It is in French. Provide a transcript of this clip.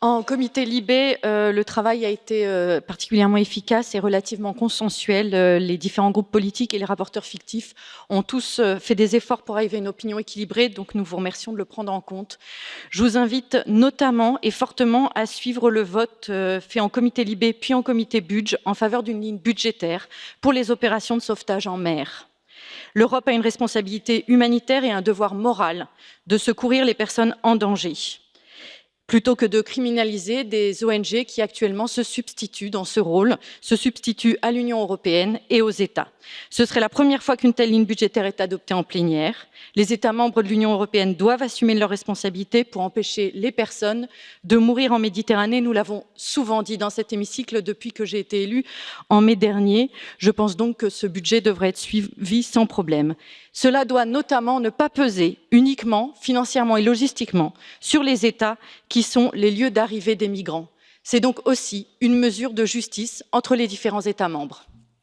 En comité Libé, euh, le travail a été euh, particulièrement efficace et relativement consensuel. Euh, les différents groupes politiques et les rapporteurs fictifs ont tous fait des efforts pour arriver à une opinion équilibrée, donc nous vous remercions de le prendre en compte. Je vous invite notamment et fortement à suivre le vote fait en comité Libé puis en comité Budge en faveur d'une ligne budgétaire pour les opérations de sauvetage en mer. L'Europe a une responsabilité humanitaire et un devoir moral de secourir les personnes en danger plutôt que de criminaliser des ONG qui actuellement se substituent dans ce rôle, se substituent à l'Union européenne et aux États. Ce serait la première fois qu'une telle ligne budgétaire est adoptée en plénière. Les États membres de l'Union européenne doivent assumer leurs responsabilités pour empêcher les personnes de mourir en Méditerranée. Nous l'avons souvent dit dans cet hémicycle depuis que j'ai été élue en mai dernier. Je pense donc que ce budget devrait être suivi sans problème. Cela doit notamment ne pas peser uniquement, financièrement et logistiquement, sur les États qui sont les lieux d'arrivée des migrants. C'est donc aussi une mesure de justice entre les différents États membres.